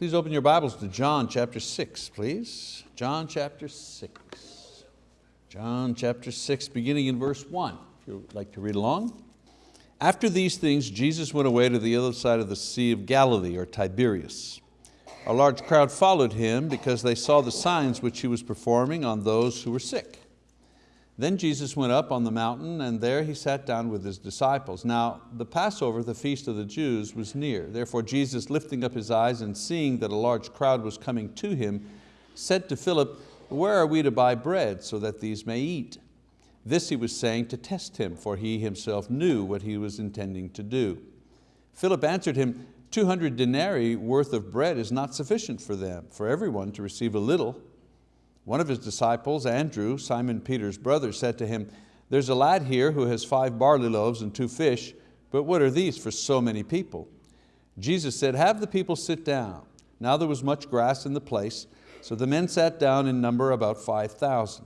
Please open your Bibles to John chapter 6, please. John chapter 6. John chapter 6, beginning in verse 1, if you'd like to read along. After these things, Jesus went away to the other side of the Sea of Galilee, or Tiberias. A large crowd followed him because they saw the signs which he was performing on those who were sick. Then Jesus went up on the mountain and there he sat down with his disciples. Now the Passover, the feast of the Jews, was near. Therefore Jesus, lifting up his eyes and seeing that a large crowd was coming to him, said to Philip, where are we to buy bread so that these may eat? This he was saying to test him, for he himself knew what he was intending to do. Philip answered him, 200 denarii worth of bread is not sufficient for them, for everyone to receive a little. One of his disciples, Andrew, Simon Peter's brother, said to him, there's a lad here who has five barley loaves and two fish, but what are these for so many people? Jesus said, have the people sit down. Now there was much grass in the place, so the men sat down in number about 5,000.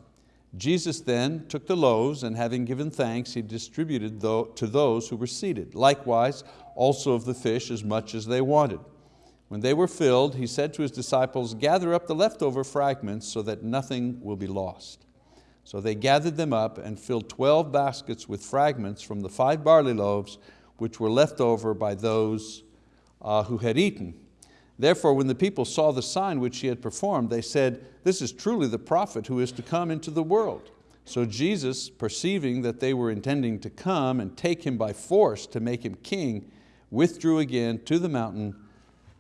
Jesus then took the loaves and having given thanks, He distributed to those who were seated. Likewise, also of the fish as much as they wanted. When they were filled, he said to his disciples, gather up the leftover fragments so that nothing will be lost. So they gathered them up and filled 12 baskets with fragments from the five barley loaves which were left over by those uh, who had eaten. Therefore, when the people saw the sign which he had performed, they said, this is truly the prophet who is to come into the world. So Jesus, perceiving that they were intending to come and take him by force to make him king, withdrew again to the mountain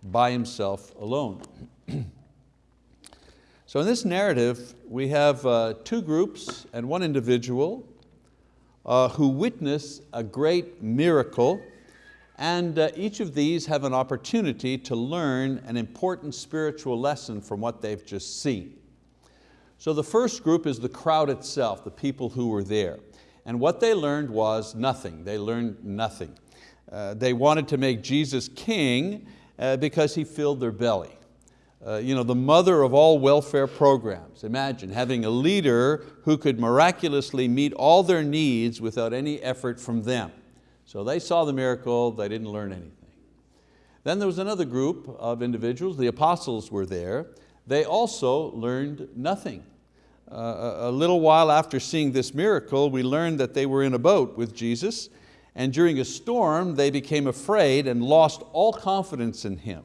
by himself alone. so in this narrative, we have uh, two groups and one individual uh, who witness a great miracle and uh, each of these have an opportunity to learn an important spiritual lesson from what they've just seen. So the first group is the crowd itself, the people who were there. And what they learned was nothing. They learned nothing. Uh, they wanted to make Jesus king uh, because he filled their belly. Uh, you know, the mother of all welfare programs. Imagine having a leader who could miraculously meet all their needs without any effort from them. So they saw the miracle, they didn't learn anything. Then there was another group of individuals, the apostles were there. They also learned nothing. Uh, a little while after seeing this miracle, we learned that they were in a boat with Jesus and during a storm they became afraid and lost all confidence in Him,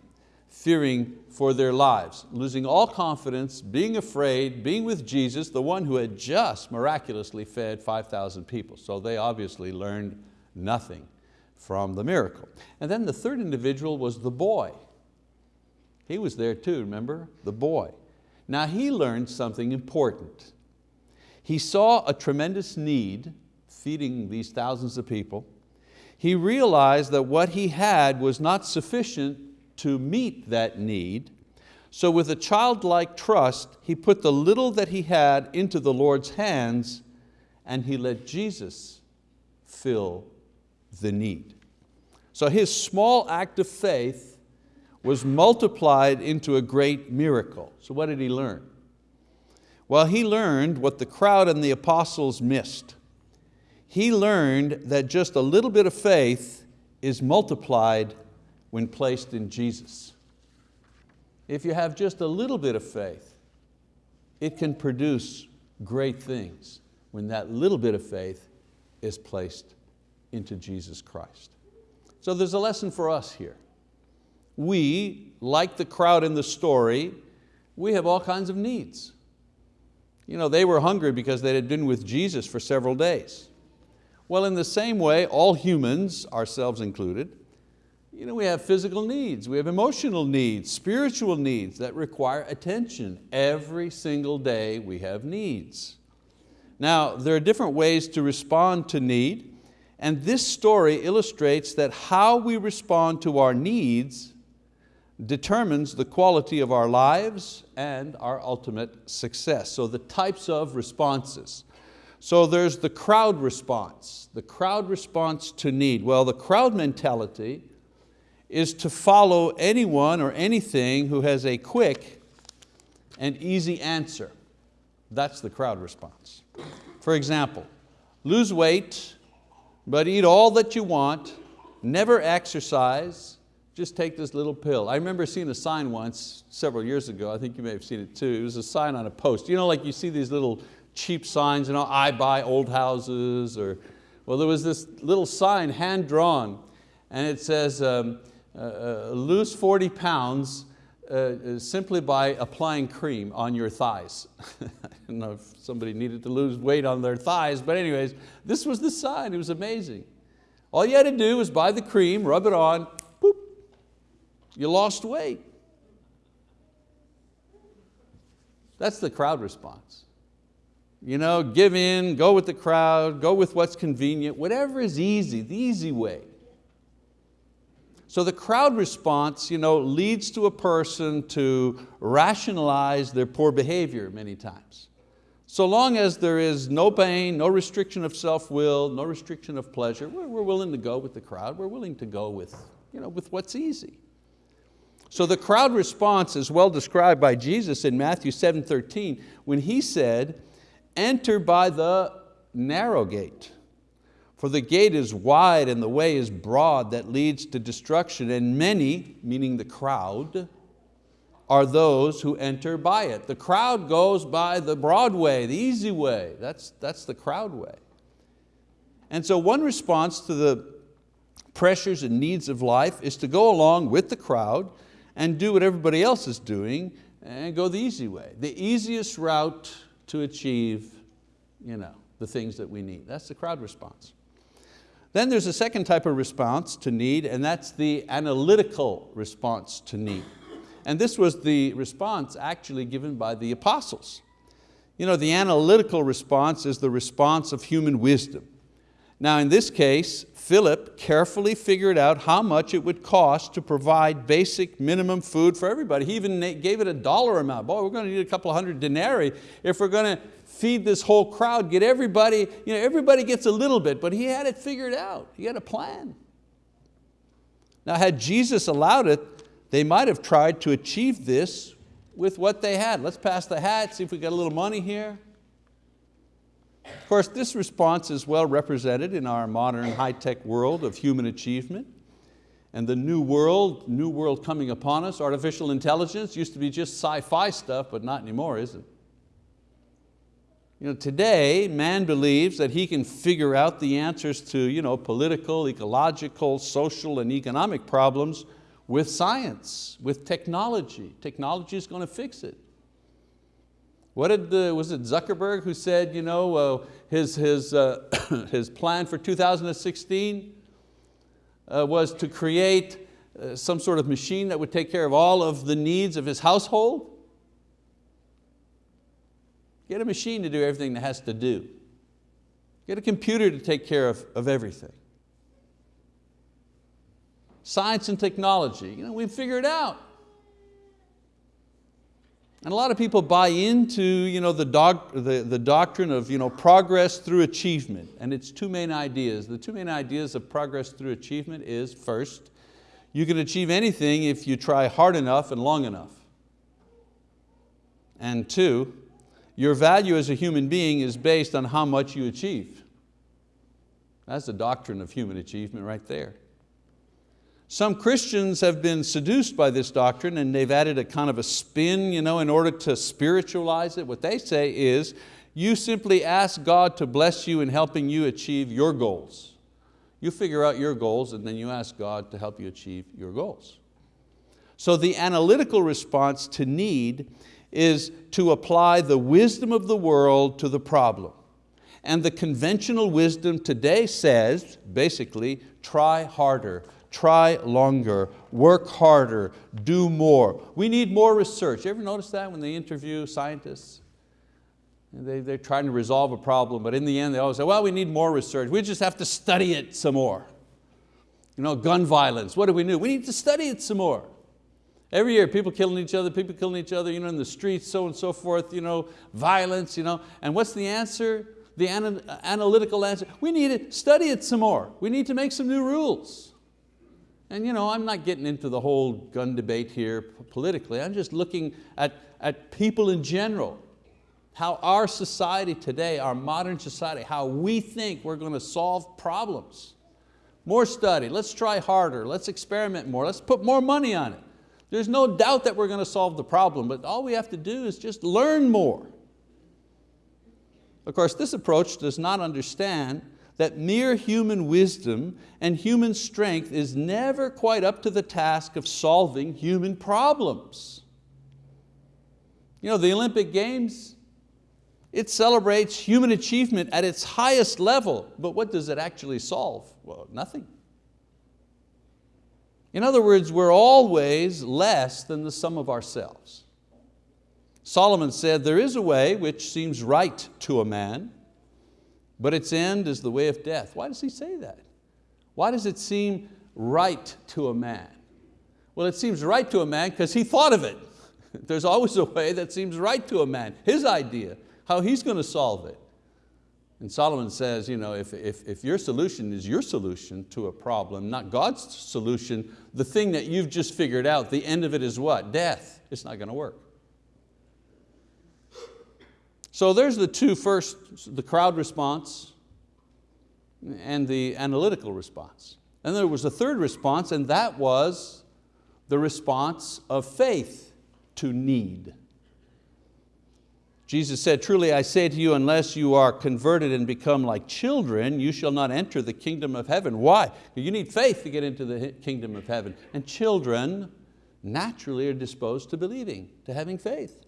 fearing for their lives, losing all confidence, being afraid, being with Jesus, the one who had just miraculously fed 5,000 people. So they obviously learned nothing from the miracle. And then the third individual was the boy. He was there too, remember? The boy. Now he learned something important. He saw a tremendous need feeding these thousands of people he realized that what he had was not sufficient to meet that need. So with a childlike trust, he put the little that he had into the Lord's hands and he let Jesus fill the need. So his small act of faith was multiplied into a great miracle. So what did he learn? Well, he learned what the crowd and the apostles missed he learned that just a little bit of faith is multiplied when placed in Jesus. If you have just a little bit of faith, it can produce great things when that little bit of faith is placed into Jesus Christ. So there's a lesson for us here. We, like the crowd in the story, we have all kinds of needs. You know, they were hungry because they had been with Jesus for several days. Well, in the same way, all humans, ourselves included, you know, we have physical needs, we have emotional needs, spiritual needs that require attention. Every single day we have needs. Now, there are different ways to respond to need, and this story illustrates that how we respond to our needs determines the quality of our lives and our ultimate success. So the types of responses. So there's the crowd response, the crowd response to need. Well, the crowd mentality is to follow anyone or anything who has a quick and easy answer. That's the crowd response. For example, lose weight, but eat all that you want, never exercise, just take this little pill. I remember seeing a sign once, several years ago, I think you may have seen it too. It was a sign on a post. You know, like you see these little cheap signs, you know, I buy old houses, or, well, there was this little sign hand drawn, and it says, um, uh, uh, lose 40 pounds uh, uh, simply by applying cream on your thighs. I don't know if somebody needed to lose weight on their thighs, but anyways, this was the sign, it was amazing. All you had to do was buy the cream, rub it on, you lost weight. That's the crowd response. You know, give in, go with the crowd, go with what's convenient, whatever is easy, the easy way. So the crowd response you know, leads to a person to rationalize their poor behavior many times. So long as there is no pain, no restriction of self-will, no restriction of pleasure, we're, willing to go with the crowd. We're willing to go with, you know, with what's easy. So the crowd response is well described by Jesus in Matthew 7:13 when He said, enter by the narrow gate. For the gate is wide and the way is broad that leads to destruction and many, meaning the crowd, are those who enter by it. The crowd goes by the broad way, the easy way. That's, that's the crowd way. And so one response to the pressures and needs of life is to go along with the crowd and do what everybody else is doing and go the easy way. The easiest route to achieve you know, the things that we need. That's the crowd response. Then there's a second type of response to need and that's the analytical response to need. And this was the response actually given by the apostles. You know, the analytical response is the response of human wisdom. Now in this case, Philip carefully figured out how much it would cost to provide basic minimum food for everybody. He even gave it a dollar amount. Boy, we're going to need a couple hundred denarii if we're going to feed this whole crowd, get everybody, you know, everybody gets a little bit, but he had it figured out. He had a plan. Now had Jesus allowed it, they might have tried to achieve this with what they had. Let's pass the hat, see if we got a little money here. Of course, this response is well represented in our modern high-tech world of human achievement. And the new world, new world coming upon us, artificial intelligence used to be just sci-fi stuff, but not anymore, is it? You know, today, man believes that he can figure out the answers to you know, political, ecological, social, and economic problems with science, with technology. Technology is going to fix it. What did, the, was it Zuckerberg who said you know, uh, his, his, uh, his plan for 2016 uh, was to create uh, some sort of machine that would take care of all of the needs of his household? Get a machine to do everything that has to do. Get a computer to take care of, of everything. Science and technology, you know, we figured it out. And a lot of people buy into you know, the, doc, the, the doctrine of you know, progress through achievement, and it's two main ideas. The two main ideas of progress through achievement is first, you can achieve anything if you try hard enough and long enough. And two, your value as a human being is based on how much you achieve. That's the doctrine of human achievement right there. Some Christians have been seduced by this doctrine and they've added a kind of a spin you know, in order to spiritualize it. What they say is, you simply ask God to bless you in helping you achieve your goals. You figure out your goals and then you ask God to help you achieve your goals. So the analytical response to need is to apply the wisdom of the world to the problem. And the conventional wisdom today says, basically, try harder, try longer, work harder, do more. We need more research. You ever notice that when they interview scientists? They, they're trying to resolve a problem, but in the end they always say, well, we need more research. We just have to study it some more. You know, gun violence, what do we do? We need to study it some more. Every year, people killing each other, people killing each other you know, in the streets, so and so forth, you know, violence. You know. And what's the answer? The analytical answer, we need to study it some more. We need to make some new rules. And you know, I'm not getting into the whole gun debate here politically, I'm just looking at, at people in general, how our society today, our modern society, how we think we're going to solve problems. more study, let's try harder, let's experiment more, let's put more money on it. There's no doubt that we're going to solve the problem, but all we have to do is just learn more. Of course, this approach does not understand that mere human wisdom and human strength is never quite up to the task of solving human problems. You know, the Olympic Games, it celebrates human achievement at its highest level, but what does it actually solve? Well, nothing. In other words, we're always less than the sum of ourselves. Solomon said, there is a way which seems right to a man, but its end is the way of death. Why does he say that? Why does it seem right to a man? Well, it seems right to a man because he thought of it. There's always a way that seems right to a man, his idea, how he's going to solve it. And Solomon says, you know, if, if, if your solution is your solution to a problem, not God's solution, the thing that you've just figured out, the end of it is what? Death. It's not going to work. So there's the two first, the crowd response and the analytical response. And there was a third response and that was the response of faith to need. Jesus said, truly I say to you, unless you are converted and become like children, you shall not enter the kingdom of heaven. Why? You need faith to get into the kingdom of heaven. And children naturally are disposed to believing, to having faith.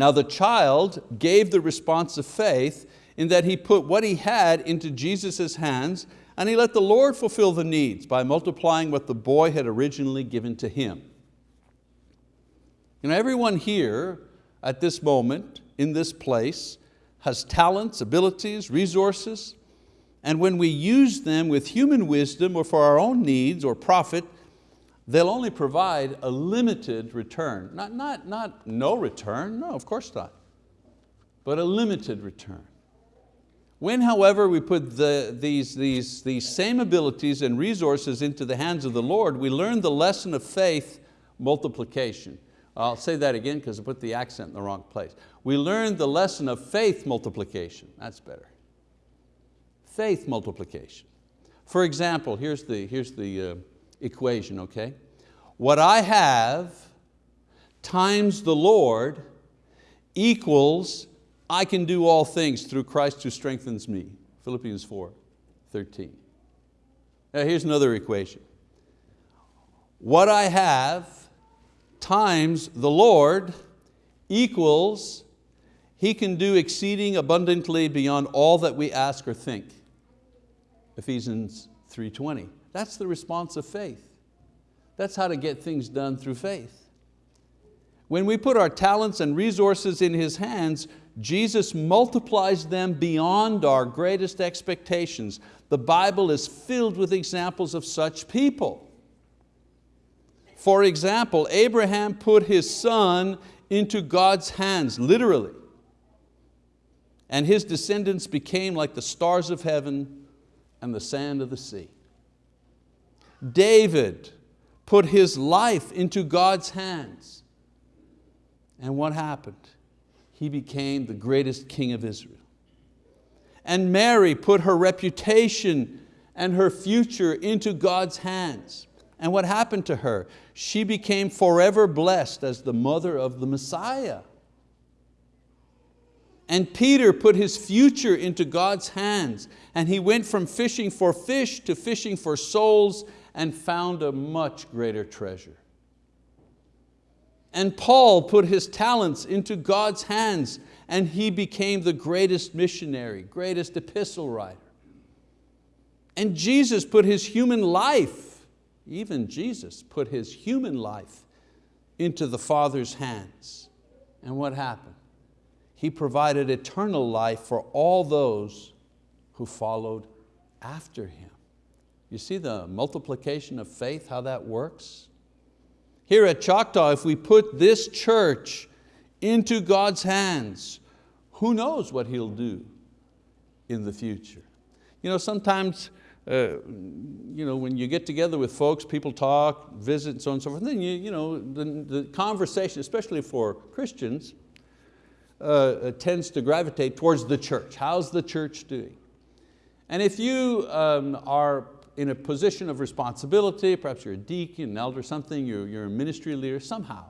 Now the child gave the response of faith in that he put what he had into Jesus' hands and he let the Lord fulfill the needs by multiplying what the boy had originally given to him. You know, everyone here at this moment, in this place, has talents, abilities, resources, and when we use them with human wisdom or for our own needs or profit, they'll only provide a limited return. Not, not, not no return, no, of course not, but a limited return. When, however, we put the, these, these, these same abilities and resources into the hands of the Lord, we learn the lesson of faith multiplication. I'll say that again because I put the accent in the wrong place. We learn the lesson of faith multiplication. That's better. Faith multiplication. For example, here's the, here's the uh, equation, okay? What I have times the Lord equals I can do all things through Christ who strengthens me. Philippians 4, 13. Now here's another equation. What I have times the Lord equals He can do exceeding abundantly beyond all that we ask or think. Ephesians 3.20. That's the response of faith. That's how to get things done through faith. When we put our talents and resources in His hands, Jesus multiplies them beyond our greatest expectations. The Bible is filled with examples of such people. For example, Abraham put his son into God's hands, literally. And his descendants became like the stars of heaven and the sand of the sea. David put his life into God's hands. And what happened? He became the greatest king of Israel. And Mary put her reputation and her future into God's hands. And what happened to her? She became forever blessed as the mother of the Messiah. And Peter put his future into God's hands and he went from fishing for fish to fishing for souls and found a much greater treasure. And Paul put his talents into God's hands and he became the greatest missionary, greatest epistle writer. And Jesus put his human life even Jesus put his human life into the Father's hands. And what happened? He provided eternal life for all those who followed after Him. You see the multiplication of faith, how that works? Here at Choctaw, if we put this church into God's hands, who knows what He'll do in the future? You know, sometimes uh, you know, when you get together with folks, people talk, visit, and so on and so forth, and then you, you know, the, the conversation, especially for Christians, uh, tends to gravitate towards the church. How's the church doing? And if you um, are in a position of responsibility, perhaps you're a deacon, an elder, something, you're, you're a ministry leader, somehow.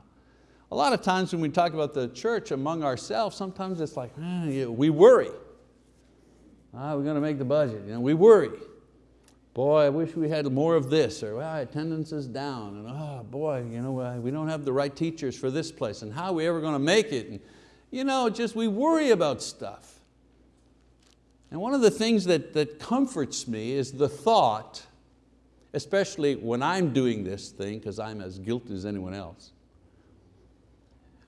A lot of times when we talk about the church among ourselves, sometimes it's like, eh, we worry. Ah, we're going to make the budget, you know, we worry. Boy, I wish we had more of this, or well, attendance is down, and oh boy, you know, we don't have the right teachers for this place, and how are we ever going to make it? And, you know, just we worry about stuff. And one of the things that, that comforts me is the thought, especially when I'm doing this thing, because I'm as guilty as anyone else,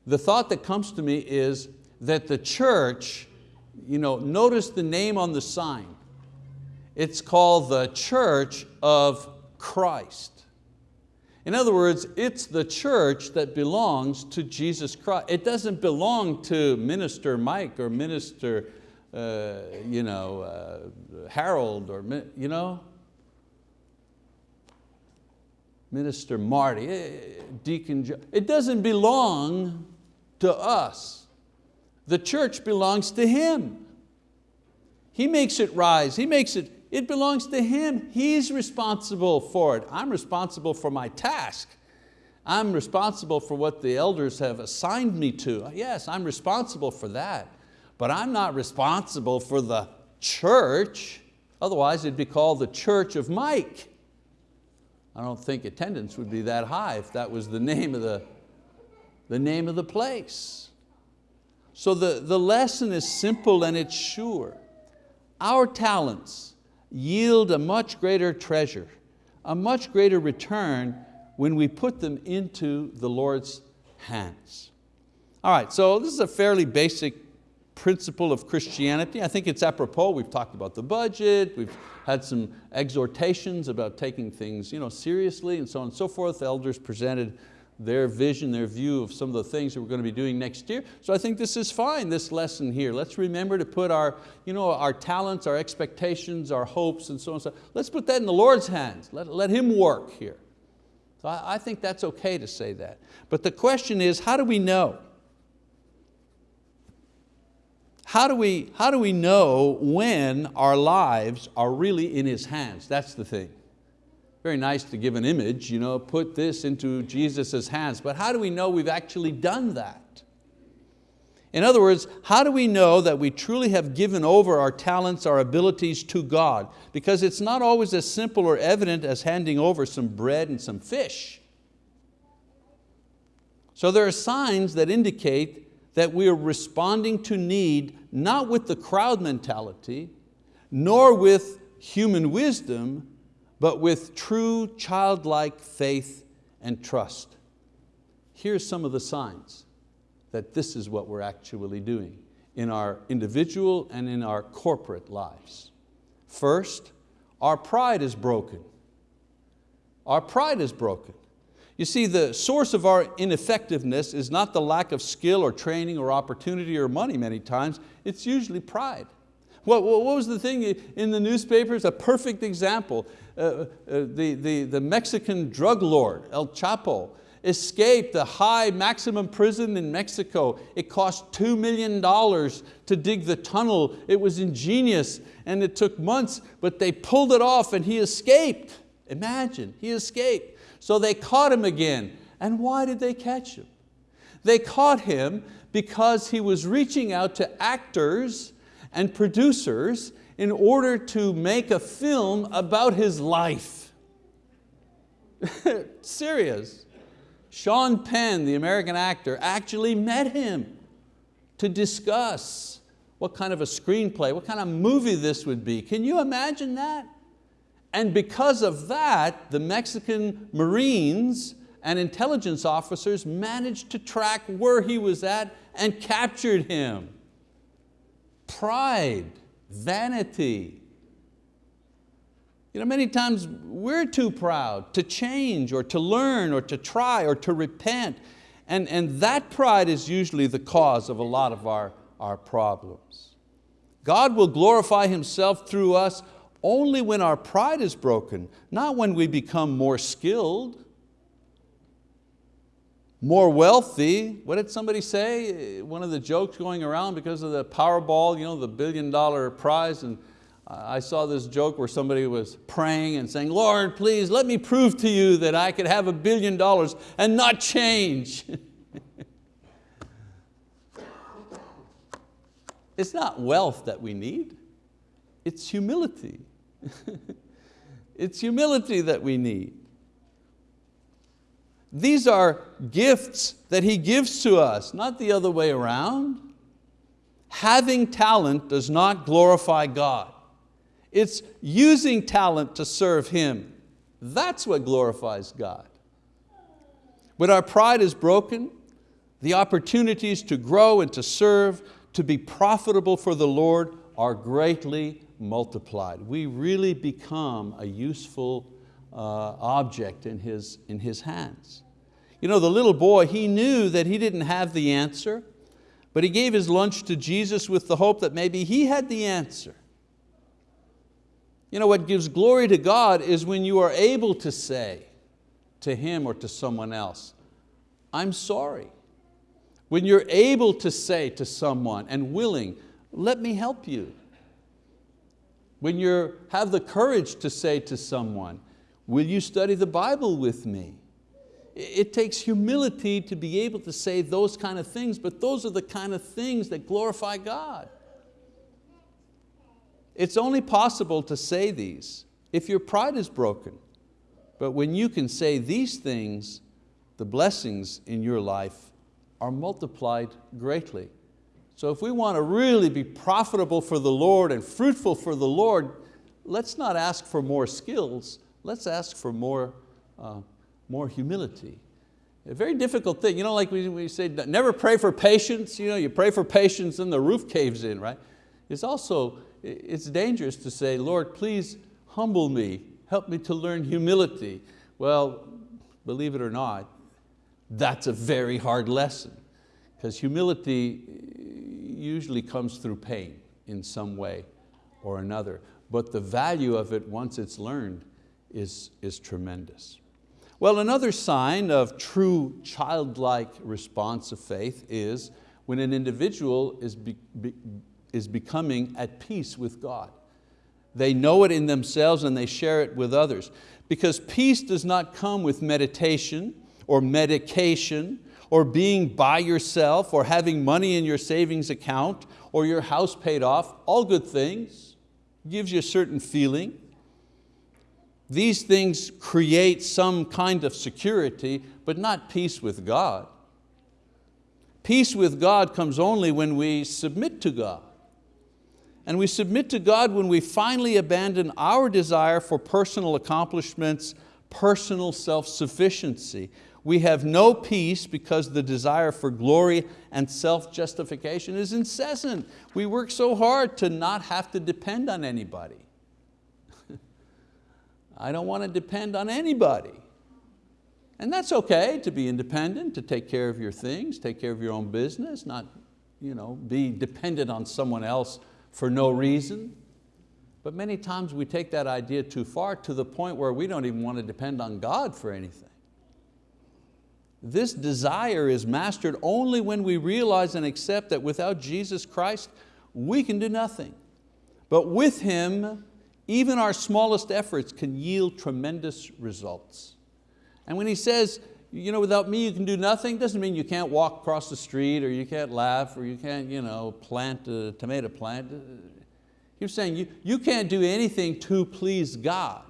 the thought that comes to me is that the church, you know, notice the name on the sign. It's called the Church of Christ. In other words, it's the church that belongs to Jesus Christ. It doesn't belong to Minister Mike or Minister uh, you know, uh, Harold or you know, Minister Marty, eh, Deacon Joe. It doesn't belong to us. The church belongs to Him. He makes it rise, He makes it, it belongs to Him. He's responsible for it. I'm responsible for my task. I'm responsible for what the elders have assigned me to. Yes, I'm responsible for that but I'm not responsible for the church. Otherwise it'd be called the Church of Mike. I don't think attendance would be that high if that was the name of the, the, name of the place. So the, the lesson is simple and it's sure. Our talents yield a much greater treasure, a much greater return when we put them into the Lord's hands. All right, so this is a fairly basic principle of Christianity. I think it's apropos, we've talked about the budget, we've had some exhortations about taking things you know, seriously and so on and so forth. The elders presented their vision, their view of some of the things that we're going to be doing next year. So I think this is fine, this lesson here. Let's remember to put our, you know, our talents, our expectations, our hopes and so on. And so let's put that in the Lord's hands. Let, let Him work here. So I, I think that's okay to say that. But the question is, how do we know? How do, we, how do we know when our lives are really in His hands? That's the thing. Very nice to give an image, you know, put this into Jesus' hands, but how do we know we've actually done that? In other words, how do we know that we truly have given over our talents, our abilities to God? Because it's not always as simple or evident as handing over some bread and some fish. So there are signs that indicate that we are responding to need not with the crowd mentality, nor with human wisdom, but with true childlike faith and trust. Here's some of the signs that this is what we're actually doing in our individual and in our corporate lives. First, our pride is broken. Our pride is broken. You see, the source of our ineffectiveness is not the lack of skill or training or opportunity or money many times, it's usually pride. What, what was the thing in the newspapers? A perfect example. Uh, uh, the, the, the Mexican drug lord, El Chapo, escaped the high maximum prison in Mexico. It cost $2 million to dig the tunnel. It was ingenious and it took months, but they pulled it off and he escaped. Imagine, he escaped. So they caught him again. And why did they catch him? They caught him because he was reaching out to actors and producers in order to make a film about his life. Serious. Sean Penn, the American actor, actually met him to discuss what kind of a screenplay, what kind of movie this would be. Can you imagine that? And because of that, the Mexican Marines and intelligence officers managed to track where he was at and captured him. Pride, vanity. You know, many times we're too proud to change or to learn or to try or to repent. And, and that pride is usually the cause of a lot of our, our problems. God will glorify Himself through us only when our pride is broken, not when we become more skilled, more wealthy. What did somebody say? One of the jokes going around because of the Powerball, you know, the billion dollar prize, and I saw this joke where somebody was praying and saying, Lord, please let me prove to you that I could have a billion dollars and not change. it's not wealth that we need, it's humility. it's humility that we need. These are gifts that He gives to us, not the other way around. Having talent does not glorify God. It's using talent to serve Him. That's what glorifies God. When our pride is broken, the opportunities to grow and to serve, to be profitable for the Lord are greatly multiplied. We really become a useful uh, object in his, in his hands. You know, the little boy, he knew that he didn't have the answer, but he gave his lunch to Jesus with the hope that maybe he had the answer. You know, what gives glory to God is when you are able to say to Him or to someone else, I'm sorry. When you're able to say to someone and willing, let me help you. When you have the courage to say to someone, will you study the Bible with me? It takes humility to be able to say those kind of things, but those are the kind of things that glorify God. It's only possible to say these if your pride is broken. But when you can say these things, the blessings in your life are multiplied greatly. So if we want to really be profitable for the Lord and fruitful for the Lord, let's not ask for more skills, let's ask for more, uh, more humility. A very difficult thing, you know, like we, we say, never pray for patience, you know, you pray for patience and the roof caves in, right? It's also it's dangerous to say, Lord, please humble me, help me to learn humility. Well, believe it or not, that's a very hard lesson because humility usually comes through pain in some way or another. But the value of it once it's learned is, is tremendous. Well, another sign of true childlike response of faith is when an individual is be, be, is becoming at peace with God. They know it in themselves and they share it with others. Because peace does not come with meditation or medication or being by yourself or having money in your savings account or your house paid off, all good things, gives you a certain feeling. These things create some kind of security, but not peace with God. Peace with God comes only when we submit to God. And we submit to God when we finally abandon our desire for personal accomplishments, personal self-sufficiency. We have no peace because the desire for glory and self-justification is incessant. We work so hard to not have to depend on anybody. I don't want to depend on anybody. And that's okay to be independent, to take care of your things, take care of your own business, not you know, be dependent on someone else for no reason. But many times we take that idea too far to the point where we don't even want to depend on God for anything. This desire is mastered only when we realize and accept that without Jesus Christ, we can do nothing. But with Him, even our smallest efforts can yield tremendous results. And when He says, you know, without me you can do nothing, doesn't mean you can't walk across the street or you can't laugh or you can't you know, plant a tomato plant. He's saying you, you can't do anything to please God.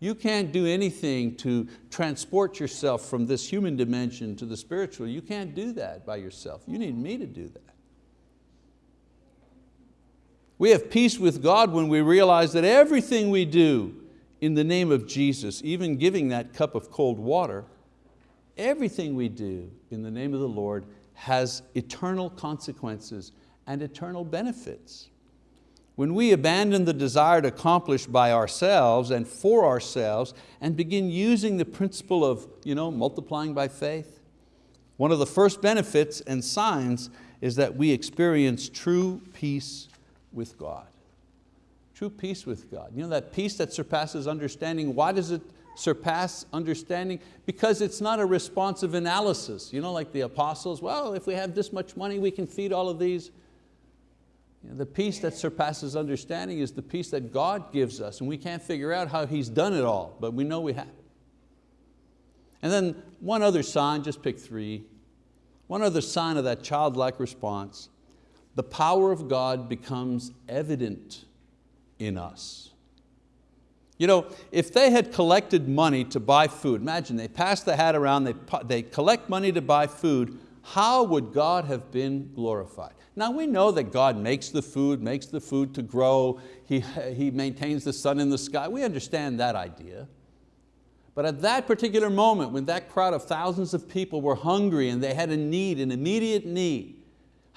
You can't do anything to transport yourself from this human dimension to the spiritual. You can't do that by yourself. You need me to do that. We have peace with God when we realize that everything we do in the name of Jesus, even giving that cup of cold water, Everything we do in the name of the Lord has eternal consequences and eternal benefits. When we abandon the desire to accomplish by ourselves and for ourselves and begin using the principle of you know, multiplying by faith, one of the first benefits and signs is that we experience true peace with God. True peace with God. You know that peace that surpasses understanding, why does it surpass understanding because it's not a responsive analysis. You know, like the apostles, well, if we have this much money, we can feed all of these. The peace that surpasses understanding is the peace that God gives us and we can't figure out how He's done it all, but we know we have. And then one other sign, just pick three. One other sign of that childlike response, the power of God becomes evident in us. You know, if they had collected money to buy food, imagine they pass the hat around, they, they collect money to buy food, how would God have been glorified? Now we know that God makes the food, makes the food to grow, He, he maintains the sun in the sky. We understand that idea. But at that particular moment, when that crowd of thousands of people were hungry and they had a need, an immediate need,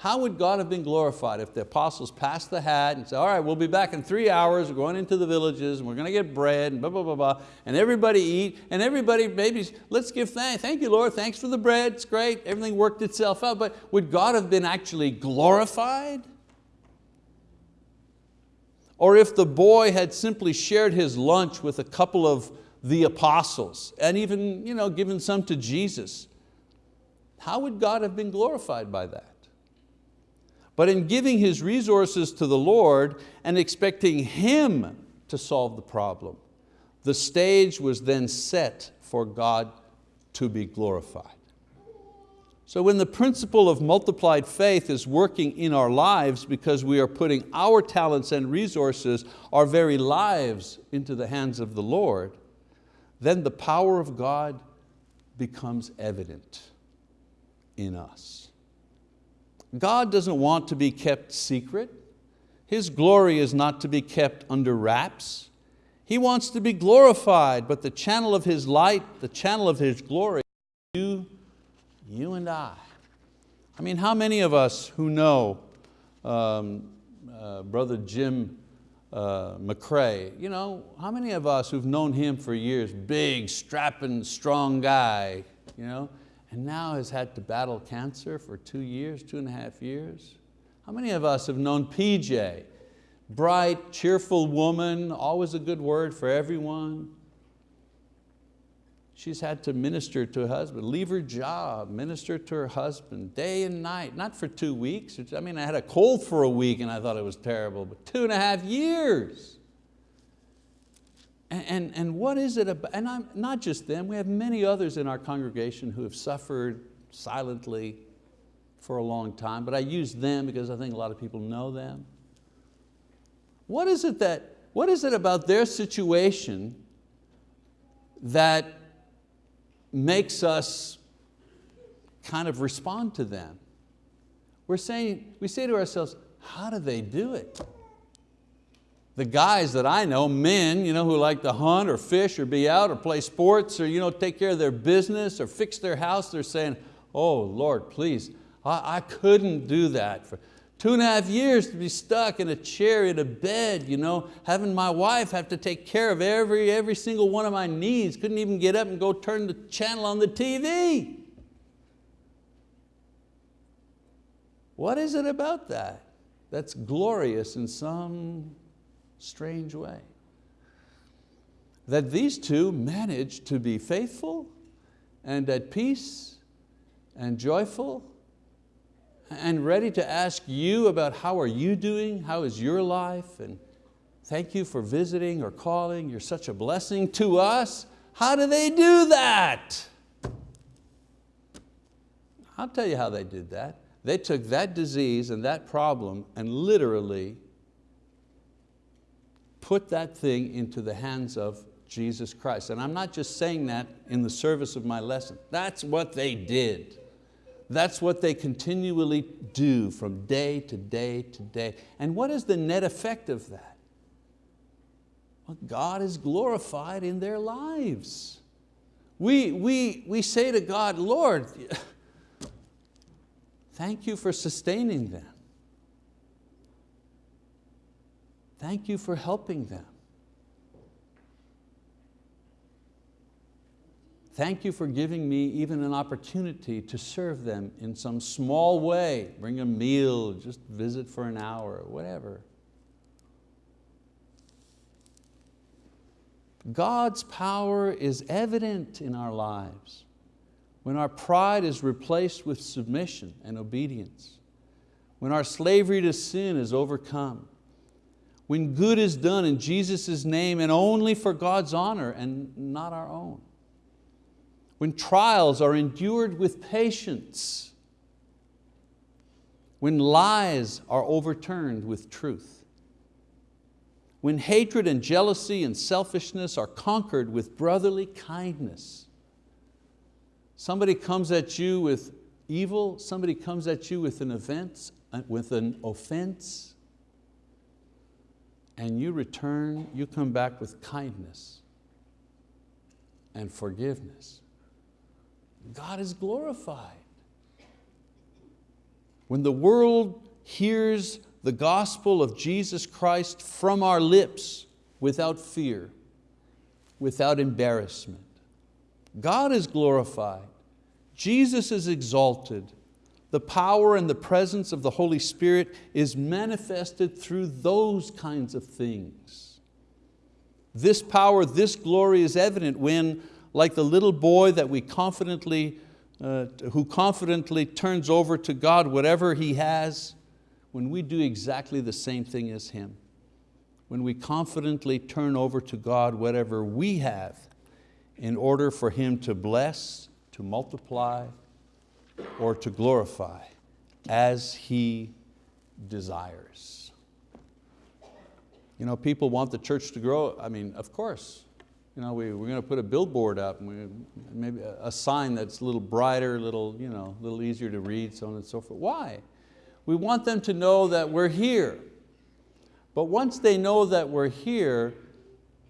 how would God have been glorified if the apostles passed the hat and said, all right, we'll be back in three hours, we're going into the villages and we're going to get bread and blah, blah, blah, blah, and everybody eat, and everybody maybe, let's give thanks, thank you Lord, thanks for the bread, it's great, everything worked itself out, but would God have been actually glorified? Or if the boy had simply shared his lunch with a couple of the apostles and even you know, given some to Jesus, how would God have been glorified by that? But in giving his resources to the Lord and expecting Him to solve the problem, the stage was then set for God to be glorified. So when the principle of multiplied faith is working in our lives because we are putting our talents and resources, our very lives into the hands of the Lord, then the power of God becomes evident in us. God doesn't want to be kept secret. His glory is not to be kept under wraps. He wants to be glorified, but the channel of His light, the channel of His glory, you, you and I. I mean, how many of us who know um, uh, Brother Jim uh, McCrae, you know, how many of us who've known him for years, big, strapping, strong guy, you know, and now has had to battle cancer for two years, two and a half years. How many of us have known PJ? Bright, cheerful woman, always a good word for everyone. She's had to minister to her husband, leave her job, minister to her husband day and night, not for two weeks. I mean, I had a cold for a week and I thought it was terrible, but two and a half years. And, and, what is it about, and I'm, not just them, we have many others in our congregation who have suffered silently for a long time, but I use them because I think a lot of people know them. What is it, that, what is it about their situation that makes us kind of respond to them? We're saying, we say to ourselves, how do they do it? The guys that I know, men you know, who like to hunt or fish or be out or play sports or you know, take care of their business or fix their house, they're saying, oh Lord, please, I, I couldn't do that. For two and a half years to be stuck in a chair in a bed, you know, having my wife have to take care of every, every single one of my needs, couldn't even get up and go turn the channel on the TV. What is it about that that's glorious in some strange way. That these two managed to be faithful and at peace and joyful and ready to ask you about how are you doing, how is your life, and thank you for visiting or calling, you're such a blessing to us. How do they do that? I'll tell you how they did that. They took that disease and that problem and literally put that thing into the hands of Jesus Christ. And I'm not just saying that in the service of my lesson. That's what they did. That's what they continually do from day to day to day. And what is the net effect of that? Well, God is glorified in their lives. We, we, we say to God, Lord, thank you for sustaining them. Thank you for helping them. Thank you for giving me even an opportunity to serve them in some small way, bring a meal, just visit for an hour, whatever. God's power is evident in our lives when our pride is replaced with submission and obedience when our slavery to sin is overcome, when good is done in Jesus' name and only for God's honor and not our own, when trials are endured with patience, when lies are overturned with truth, when hatred and jealousy and selfishness are conquered with brotherly kindness. Somebody comes at you with evil, somebody comes at you with an offense, uh, with an offense, and you return, you come back with kindness and forgiveness. God is glorified. When the world hears the gospel of Jesus Christ from our lips without fear, without embarrassment, God is glorified, Jesus is exalted, the power and the presence of the Holy Spirit is manifested through those kinds of things. This power, this glory is evident when, like the little boy that we confidently uh, who confidently turns over to God whatever he has, when we do exactly the same thing as him, when we confidently turn over to God whatever we have in order for Him to bless, to multiply, or to glorify as He desires. You know, people want the church to grow. I mean, of course, you know, we, we're going to put a billboard up, we, maybe a, a sign that's a little brighter, a little, you know, a little easier to read, so on and so forth. Why? We want them to know that we're here. But once they know that we're here,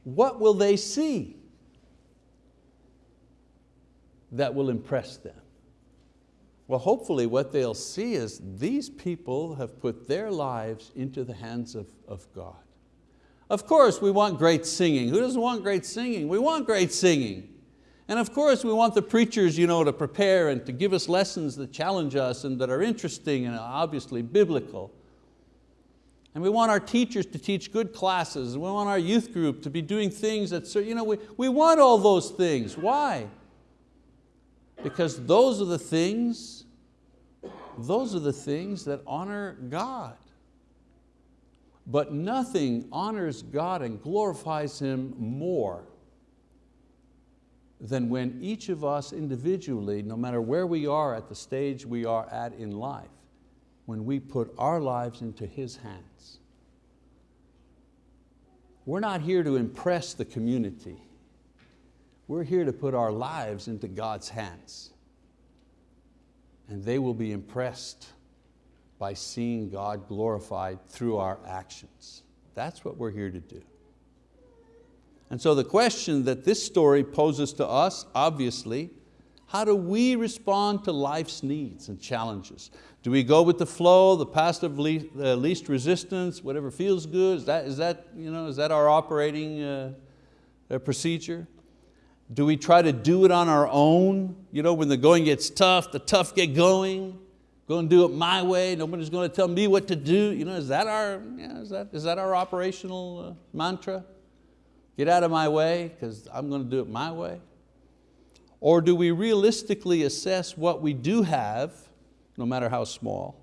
what will they see that will impress them? Well, hopefully what they'll see is these people have put their lives into the hands of, of God. Of course we want great singing. Who doesn't want great singing? We want great singing. And of course we want the preachers you know, to prepare and to give us lessons that challenge us and that are interesting and obviously biblical. And we want our teachers to teach good classes. We want our youth group to be doing things that, you know, we, we want all those things. Why? Because those are the things, those are the things that honor God. But nothing honors God and glorifies Him more than when each of us individually, no matter where we are at the stage we are at in life, when we put our lives into His hands. We're not here to impress the community. We're here to put our lives into God's hands. And they will be impressed by seeing God glorified through our actions. That's what we're here to do. And so the question that this story poses to us, obviously, how do we respond to life's needs and challenges? Do we go with the flow, the path of least, resistance, whatever feels good? Is that, is that, you know, is that our operating uh, uh, procedure? Do we try to do it on our own? You know, when the going gets tough, the tough get going going to do it my way, nobody's going to tell me what to do. You know, is, that our, yeah, is, that, is that our operational uh, mantra? Get out of my way because I'm going to do it my way? Or do we realistically assess what we do have, no matter how small,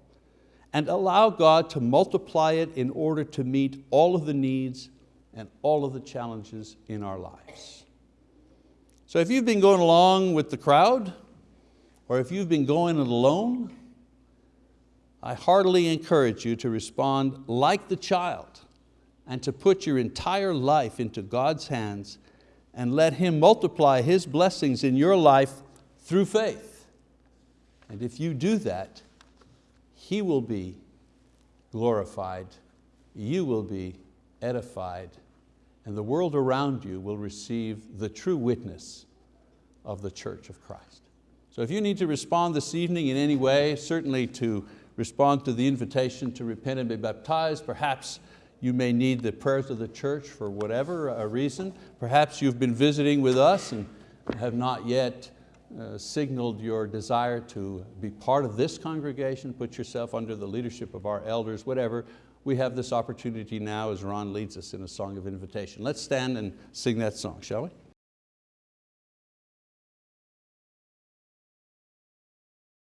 and allow God to multiply it in order to meet all of the needs and all of the challenges in our lives? So if you've been going along with the crowd, or if you've been going it alone, I heartily encourage you to respond like the child and to put your entire life into God's hands and let Him multiply His blessings in your life through faith. And if you do that, He will be glorified, you will be edified, and the world around you will receive the true witness of the church of Christ. So if you need to respond this evening in any way, certainly to respond to the invitation to repent and be baptized. Perhaps you may need the prayers of the church for whatever a reason. Perhaps you've been visiting with us and have not yet uh, signaled your desire to be part of this congregation, put yourself under the leadership of our elders, whatever. We have this opportunity now as Ron leads us in a song of invitation. Let's stand and sing that song, shall we?